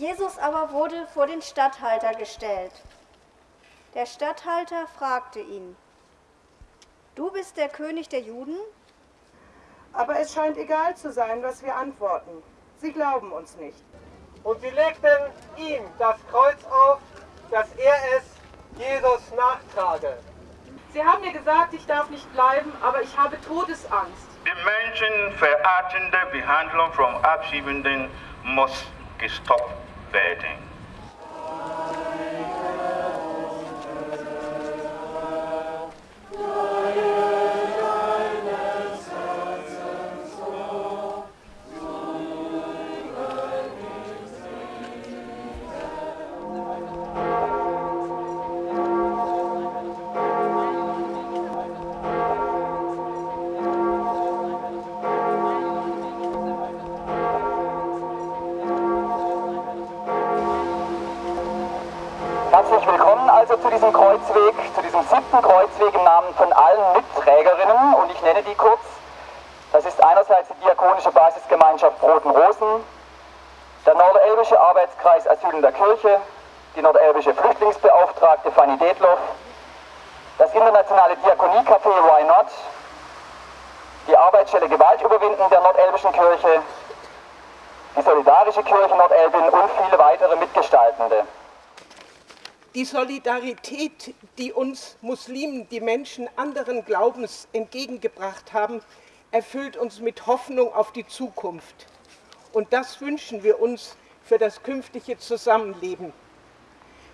Jesus aber wurde vor den Statthalter gestellt. Der Statthalter fragte ihn, Du bist der König der Juden? Aber es scheint egal zu sein, was wir antworten. Sie glauben uns nicht. Und sie legten ihm das Kreuz auf, dass er es Jesus nachtrage. Sie haben mir gesagt, ich darf nicht bleiben, aber ich habe Todesangst. Die menschenverachtende Behandlung von Abschiebenden muss gestoppt werden. Also zu diesem Kreuzweg, zu diesem siebten Kreuzweg im Namen von allen Mitträgerinnen und ich nenne die kurz. Das ist einerseits die Diakonische Basisgemeinschaft Roten Rosen, der Nordelbische Arbeitskreis Asyl in der Kirche, die Nordelbische Flüchtlingsbeauftragte Fanny Detloff, das internationale Diakoniecafé Why Not, die Arbeitsstelle Gewalt überwinden der Nordelbischen Kirche, die Solidarische Kirche Nordelbin und viele weitere Mitgestaltende. Die Solidarität, die uns Muslimen, die Menschen anderen Glaubens entgegengebracht haben, erfüllt uns mit Hoffnung auf die Zukunft. Und das wünschen wir uns für das künftige Zusammenleben.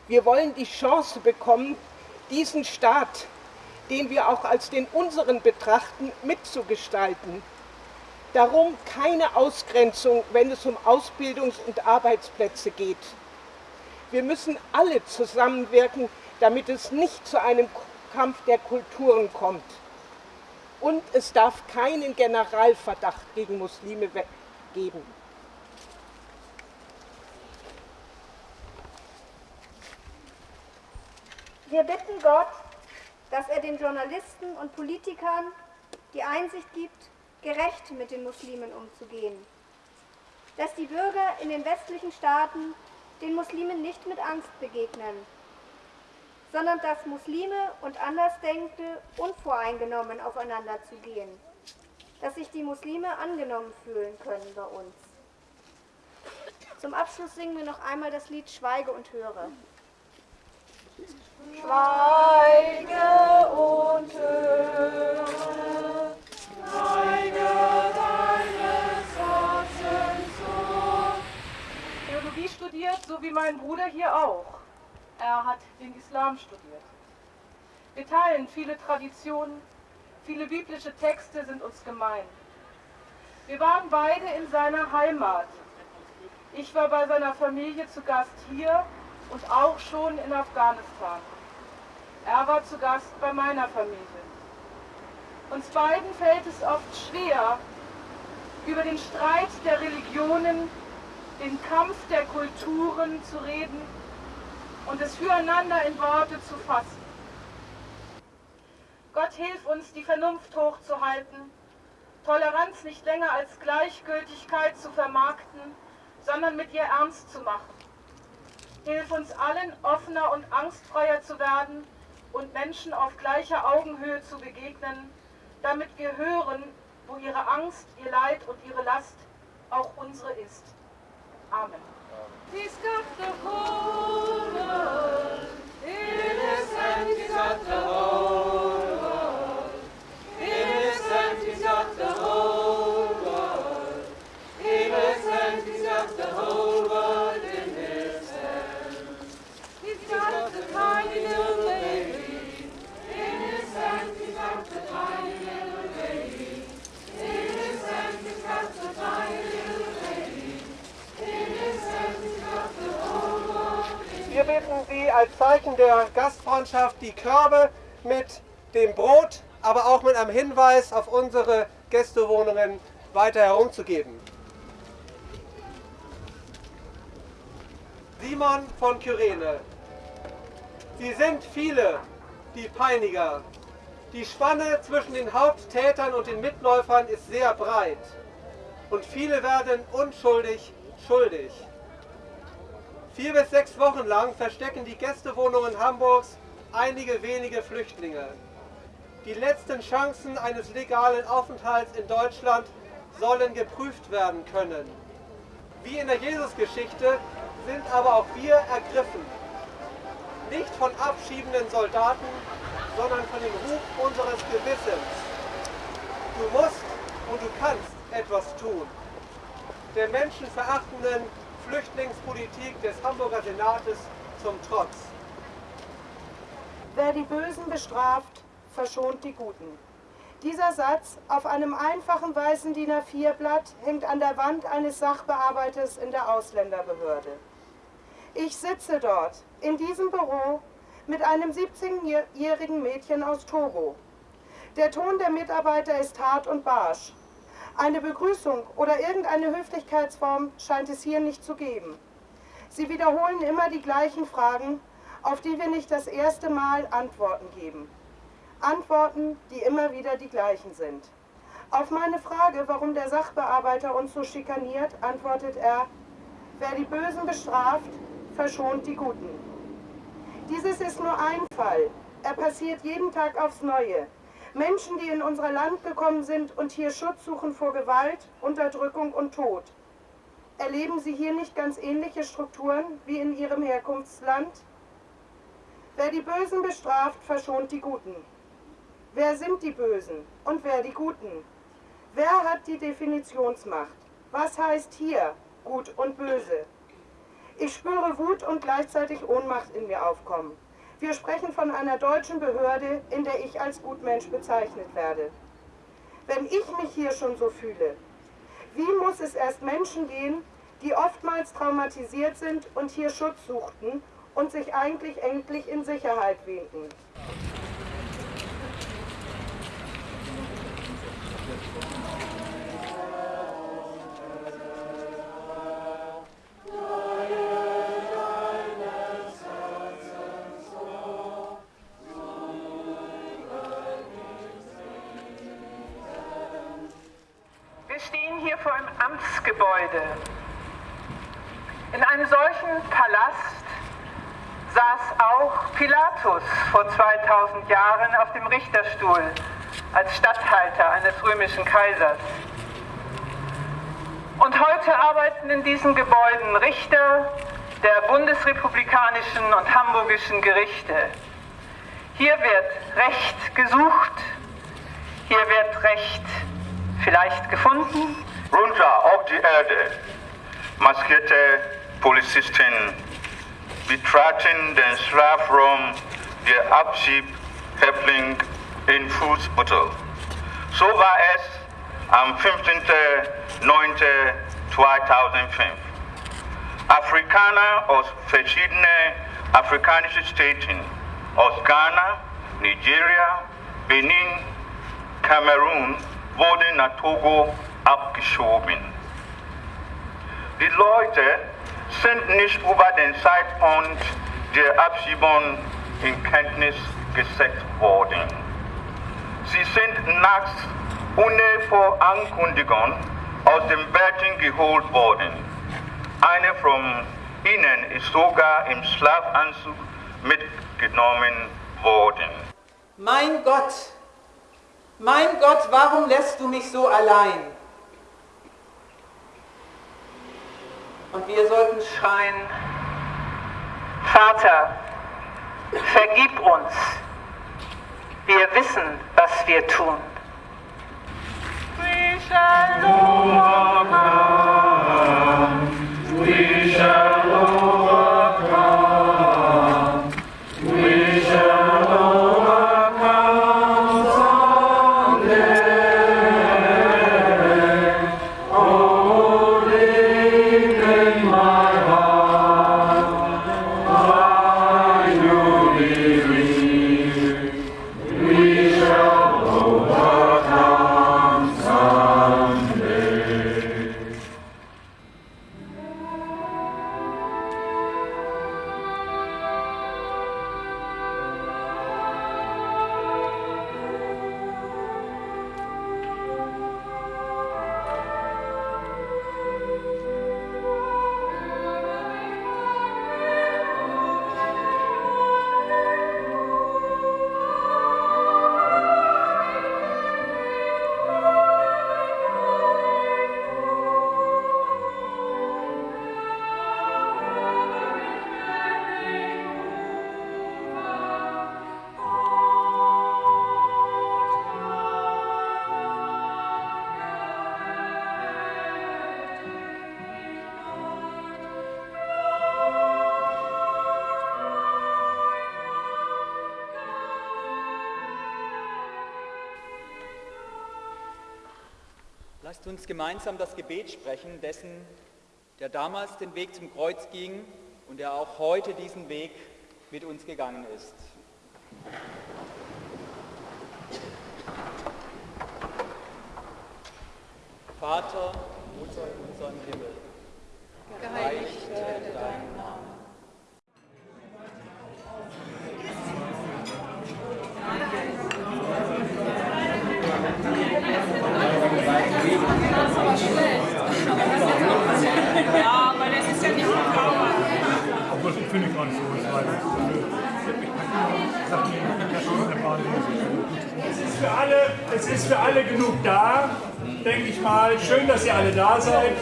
Wir wollen die Chance bekommen, diesen Staat, den wir auch als den unseren betrachten, mitzugestalten. Darum keine Ausgrenzung, wenn es um Ausbildungs- und Arbeitsplätze geht. Wir müssen alle zusammenwirken, damit es nicht zu einem Kampf der Kulturen kommt. Und es darf keinen Generalverdacht gegen Muslime geben. Wir bitten Gott, dass er den Journalisten und Politikern die Einsicht gibt, gerecht mit den Muslimen umzugehen. Dass die Bürger in den westlichen Staaten den Muslimen nicht mit Angst begegnen, sondern dass Muslime und Andersdenkende unvoreingenommen aufeinander zugehen, dass sich die Muslime angenommen fühlen können bei uns. Zum Abschluss singen wir noch einmal das Lied Schweige und höre. Schweige und höre, studiert, so wie mein Bruder hier auch. Er hat den Islam studiert. Wir teilen viele Traditionen, viele biblische Texte sind uns gemein. Wir waren beide in seiner Heimat. Ich war bei seiner Familie zu Gast hier und auch schon in Afghanistan. Er war zu Gast bei meiner Familie. Uns beiden fällt es oft schwer, über den Streit der Religionen, den Kampf der Kulturen zu reden und es füreinander in Worte zu fassen. Gott hilf uns, die Vernunft hochzuhalten, Toleranz nicht länger als Gleichgültigkeit zu vermarkten, sondern mit ihr ernst zu machen. Hilf uns allen, offener und angstfreier zu werden und Menschen auf gleicher Augenhöhe zu begegnen, damit wir hören, wo ihre Angst, ihr Leid und ihre Last auch unsere ist. Amen. He's got the whole world in his hand. He's got the whole bitten Sie als Zeichen der Gastfreundschaft die Körbe mit dem Brot, aber auch mit einem Hinweis auf unsere Gästewohnungen weiter herumzugeben. Simon von Kyrene. Sie sind viele, die Peiniger. Die Spanne zwischen den Haupttätern und den Mitläufern ist sehr breit. Und viele werden unschuldig schuldig. Vier bis sechs Wochen lang verstecken die Gästewohnungen Hamburgs einige wenige Flüchtlinge. Die letzten Chancen eines legalen Aufenthalts in Deutschland sollen geprüft werden können. Wie in der Jesusgeschichte sind aber auch wir ergriffen. Nicht von abschiebenden Soldaten, sondern von dem Ruf unseres Gewissens. Du musst und du kannst etwas tun. Der menschenverachtenden Flüchtlingspolitik des Hamburger Senates zum Trotz. Wer die Bösen bestraft, verschont die Guten. Dieser Satz auf einem einfachen weißen DIN A4-Blatt hängt an der Wand eines Sachbearbeiters in der Ausländerbehörde. Ich sitze dort, in diesem Büro, mit einem 17-jährigen Mädchen aus Togo. Der Ton der Mitarbeiter ist hart und barsch. Eine Begrüßung oder irgendeine Höflichkeitsform scheint es hier nicht zu geben. Sie wiederholen immer die gleichen Fragen, auf die wir nicht das erste Mal Antworten geben. Antworten, die immer wieder die gleichen sind. Auf meine Frage, warum der Sachbearbeiter uns so schikaniert, antwortet er, wer die Bösen bestraft, verschont die Guten. Dieses ist nur ein Fall. Er passiert jeden Tag aufs Neue. Menschen, die in unser Land gekommen sind und hier Schutz suchen vor Gewalt, Unterdrückung und Tod. Erleben Sie hier nicht ganz ähnliche Strukturen wie in Ihrem Herkunftsland? Wer die Bösen bestraft, verschont die Guten. Wer sind die Bösen und wer die Guten? Wer hat die Definitionsmacht? Was heißt hier gut und böse? Ich spüre Wut und gleichzeitig Ohnmacht in mir aufkommen. Wir sprechen von einer deutschen Behörde, in der ich als Gutmensch bezeichnet werde. Wenn ich mich hier schon so fühle, wie muss es erst Menschen gehen, die oftmals traumatisiert sind und hier Schutz suchten und sich eigentlich endlich in Sicherheit wähnten? Wir hier vor einem Amtsgebäude. In einem solchen Palast saß auch Pilatus vor 2000 Jahren auf dem Richterstuhl als Statthalter eines römischen Kaisers. Und heute arbeiten in diesen Gebäuden Richter der bundesrepublikanischen und hamburgischen Gerichte. Hier wird Recht gesucht, hier wird Recht vielleicht gefunden. Runter auf die Erde. Maskierte Polizisten betraten den Strafraum der Abschiebhäftling in Fußbüttel. So war es am 15.09.2005. Afrikaner aus verschiedenen afrikanischen Staaten, aus Ghana, Nigeria, Benin, Kamerun, wurden nach Togo abgeschoben. Die Leute sind nicht über den Zeitpunkt der Abschiebung in Kenntnis gesetzt worden. Sie sind nachts ohne Vorankündigung aus dem Betten geholt worden. Eine von ihnen ist sogar im Schlafanzug mitgenommen worden. Mein Gott, mein Gott, warum lässt du mich so allein? Und wir sollten schreien, Vater, vergib uns. Wir wissen, was wir tun. We shall Lasst uns gemeinsam das Gebet sprechen, dessen, der damals den Weg zum Kreuz ging und der auch heute diesen Weg mit uns gegangen ist. Vater, unser in unserem Himmel, geheiligt werde dein Name. Ja, aber das ist ja nicht verkauft. Obwohl, ich finde gar nicht so. Ich weiß es ist für alle, es ist für alle genug da, denke ich mal. Schön, dass ihr alle da seid.